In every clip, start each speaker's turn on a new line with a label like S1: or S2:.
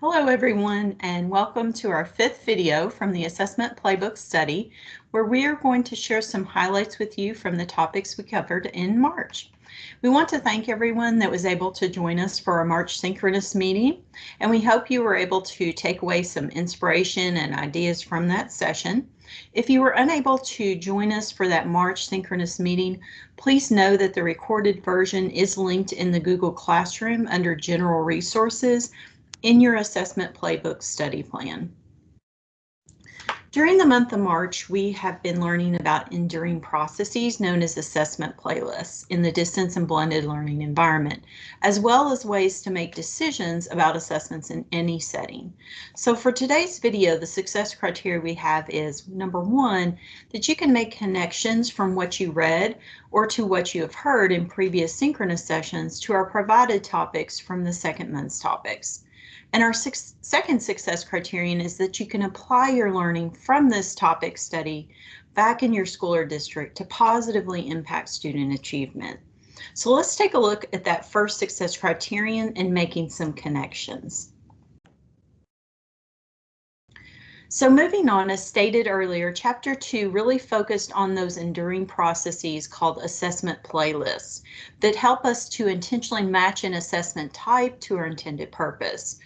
S1: Hello everyone and welcome to our fifth video from the Assessment Playbook study where we are going to share some highlights with you from the topics we covered in March. We want to thank everyone that was able to join us for our March synchronous meeting and we hope you were able to take away some inspiration and ideas from that session. If you were unable to join us for that March synchronous meeting, please know that the recorded version is linked in the Google Classroom under General Resources in your assessment playbook study plan. During the month of March, we have been learning about enduring processes known as assessment playlists in the distance and blended learning environment, as well as ways to make decisions about assessments in any setting. So for today's video, the success criteria we have is number one, that you can make connections from what you read or to what you have heard in previous synchronous sessions to our provided topics from the second month's topics. And our six, second success criterion is that you can apply your learning from this topic study back in your school or district to positively impact student achievement. So let's take a look at that first success criterion and making some connections. So moving on, as stated earlier, chapter two really focused on those enduring processes called assessment playlists that help us to intentionally match an assessment type to our intended purpose.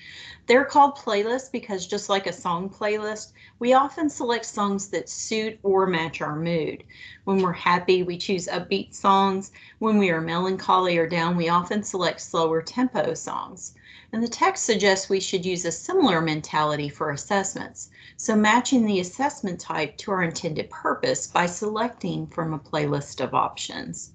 S1: They're called playlists because just like a song playlist, we often select songs that suit or match our mood. When we're happy, we choose upbeat songs. When we are melancholy or down, we often select slower tempo songs. And the text suggests we should use a similar mentality for assessments, so matching the assessment type to our intended purpose by selecting from a playlist of options.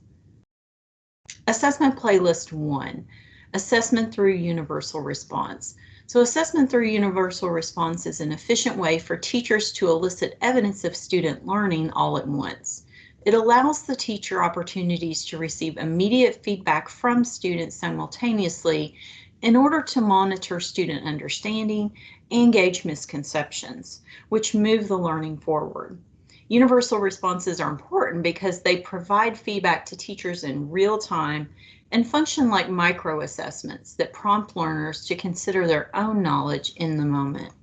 S1: Assessment Playlist 1, Assessment through Universal Response. So assessment through universal response is an efficient way for teachers to elicit evidence of student learning all at once. It allows the teacher opportunities to receive immediate feedback from students simultaneously in order to monitor student understanding and gauge misconceptions, which move the learning forward. Universal responses are important because they provide feedback to teachers in real time and function like micro assessments that prompt learners to consider their own knowledge in the moment.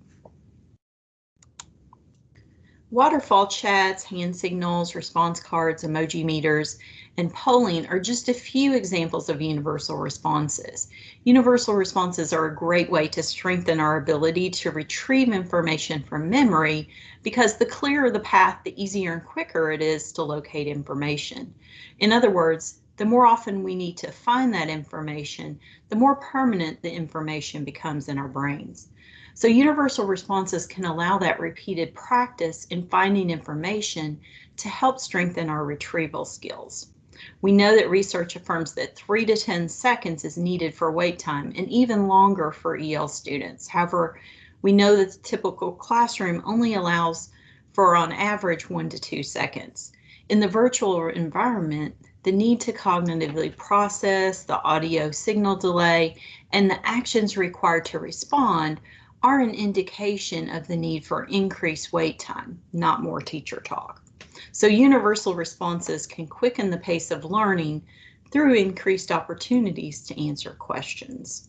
S1: Waterfall chats, hand signals, response cards, emoji meters, and polling are just a few examples of universal responses. Universal responses are a great way to strengthen our ability to retrieve information from memory because the clearer the path, the easier and quicker it is to locate information. In other words, the more often we need to find that information, the more permanent the information becomes in our brains. So universal responses can allow that repeated practice in finding information to help strengthen our retrieval skills. We know that research affirms that 3 to 10 seconds is needed for wait time and even longer for EL students. However, we know that the typical classroom only allows for on average 1 to 2 seconds. In the virtual environment, the need to cognitively process, the audio signal delay, and the actions required to respond are an indication of the need for increased wait time, not more teacher talk. So universal responses can quicken the pace of learning through increased opportunities to answer questions.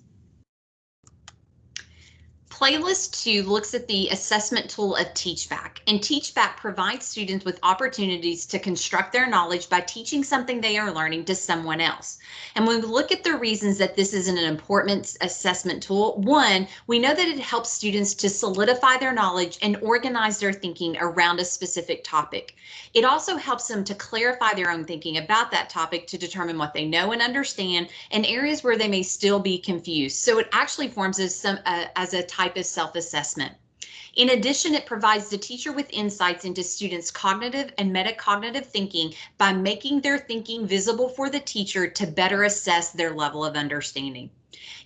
S2: Playlist 2 looks at the assessment tool of TeachBack, and TeachBack provides students with opportunities to construct their knowledge by teaching something they are learning to someone else. And when we look at the reasons that this is an important assessment tool, one, we know that it helps students to solidify their knowledge and organize their thinking around a specific topic. It also helps them to clarify their own thinking about that topic to determine what they know and understand and areas where they may still be confused. So it actually forms as, some, uh, as a type of self-assessment. In addition, it provides the teacher with insights into students' cognitive and metacognitive thinking by making their thinking visible for the teacher to better assess their level of understanding.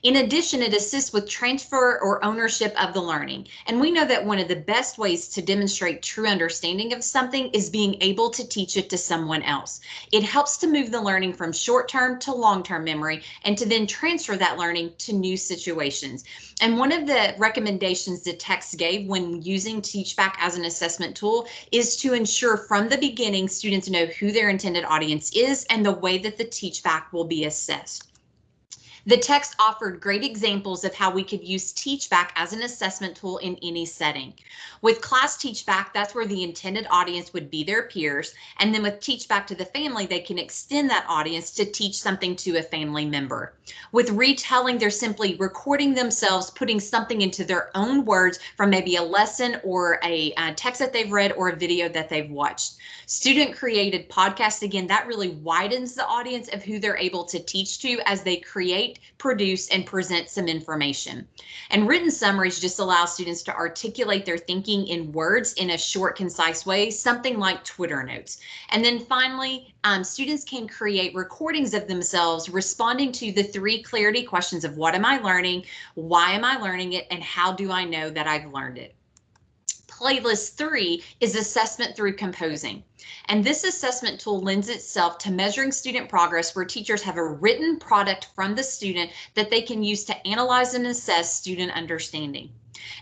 S2: In addition, it assists with transfer or ownership of the learning. And we know that one of the best ways to demonstrate true understanding of something is being able to teach it to someone else. It helps to move the learning from short-term to long-term memory and to then transfer that learning to new situations. And one of the recommendations the text gave when using TeachBack as an assessment tool is to ensure from the beginning students know who their intended audience is and the way that the TeachBack will be assessed. The text offered great examples of how we could use Teachback as an assessment tool in any setting. With Class Teachback, that's where the intended audience would be their peers, and then with Teachback to the family, they can extend that audience to teach something to a family member. With retelling, they're simply recording themselves, putting something into their own words from maybe a lesson or a, a text that they've read or a video that they've watched. Student created podcasts, again, that really widens the audience of who they're able to teach to as they create, produce, and present some information. And written summaries just allow students to articulate their thinking in words in a short, concise way, something like Twitter notes. And then finally, um, students can create recordings of themselves responding to the three clarity questions of what am I learning, why am I learning it, and how do I know that I've learned it playlist three is assessment through composing. And this assessment tool lends itself to measuring student progress where teachers have a written product from the student that they can use to analyze and assess student understanding.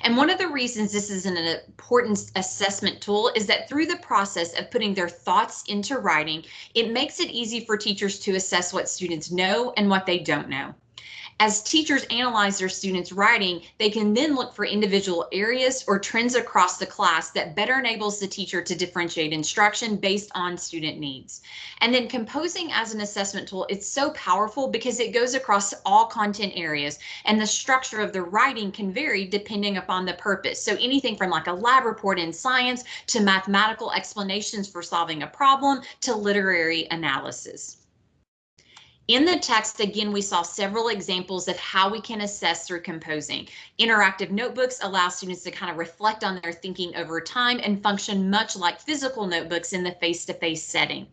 S2: And one of the reasons this is an important assessment tool is that through the process of putting their thoughts into writing, it makes it easy for teachers to assess what students know and what they don't know. As teachers analyze their students' writing, they can then look for individual areas or trends across the class that better enables the teacher to differentiate instruction based on student needs. And then composing as an assessment tool, it's so powerful because it goes across all content areas and the structure of the writing can vary depending upon the purpose. So anything from like a lab report in science to mathematical explanations for solving a problem to literary analysis. In the text, again, we saw several examples of how we can assess through composing. Interactive notebooks allow students to kind of reflect on their thinking over time and function much like physical notebooks in the face-to-face -face setting.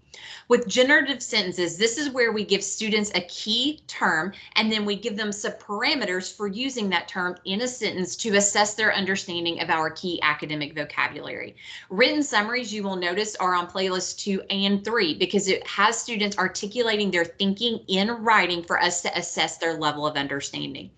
S2: With generative sentences, this is where we give students a key term and then we give them some parameters for using that term in a sentence to assess their understanding of our key academic vocabulary. Written summaries, you will notice, are on playlist two and three because it has students articulating their thinking in writing for us to assess their level of understanding.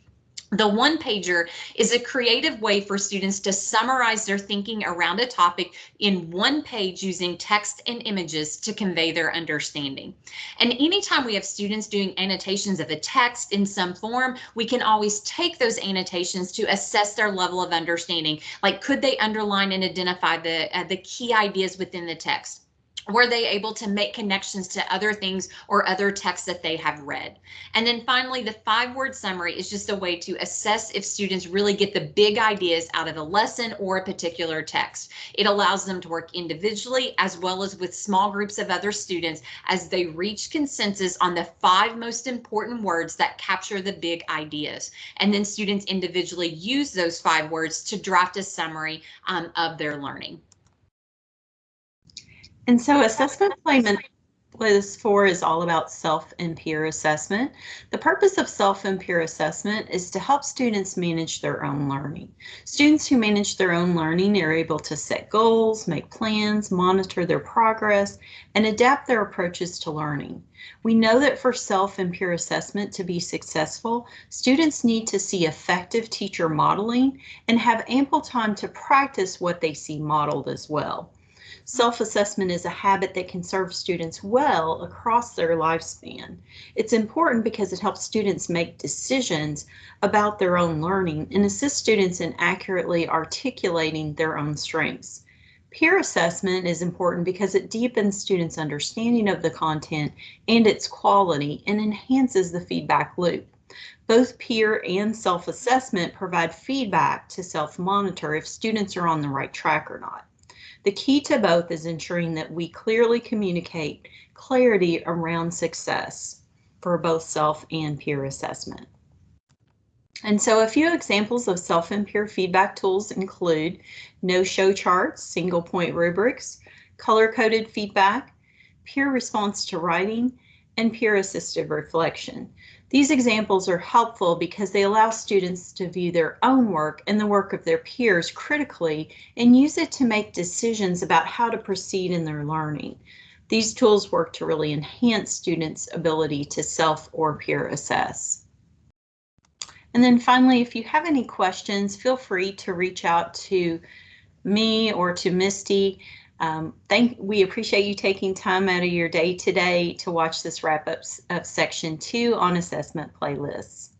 S2: The one pager is a creative way for students to summarize their thinking around a topic in one page using text and images to convey their understanding. And anytime we have students doing annotations of a text in some form, we can always take those annotations to assess their level of understanding. Like could they underline and identify the, uh, the key ideas within the text? Were they able to make connections to other things or other texts that they have read? And then finally, the five word summary is just a way to assess if students really get the big ideas out of a lesson or a particular text. It allows them to work individually as well as with small groups of other students as they reach consensus on the five most important words that capture the big ideas. And then students individually use those five words to draft a summary um, of their learning.
S1: And so assessment placement was four is all about self and peer assessment. The purpose of self and peer assessment is to help students manage their own learning. Students who manage their own learning are able to set goals, make plans, monitor their progress, and adapt their approaches to learning. We know that for self and peer assessment to be successful, students need to see effective teacher modeling and have ample time to practice what they see modeled as well. Self-assessment is a habit that can serve students well across their lifespan. It's important because it helps students make decisions about their own learning and assist students in accurately articulating their own strengths. Peer assessment is important because it deepens students' understanding of the content and its quality and enhances the feedback loop. Both peer and self-assessment provide feedback to self-monitor if students are on the right track or not. The key to both is ensuring that we clearly communicate clarity around success for both self and peer assessment. And so a few examples of self and peer feedback tools include know-show charts, single point rubrics, color-coded feedback, peer response to writing, and peer assisted reflection. These examples are helpful because they allow students to view their own work and the work of their peers critically and use it to make decisions about how to proceed in their learning. These tools work to really enhance students' ability to self or peer assess. And then finally, if you have any questions, feel free to reach out to me or to Misty. Um, thank, we appreciate you taking time out of your day today to watch this wrap up of section two on assessment playlists.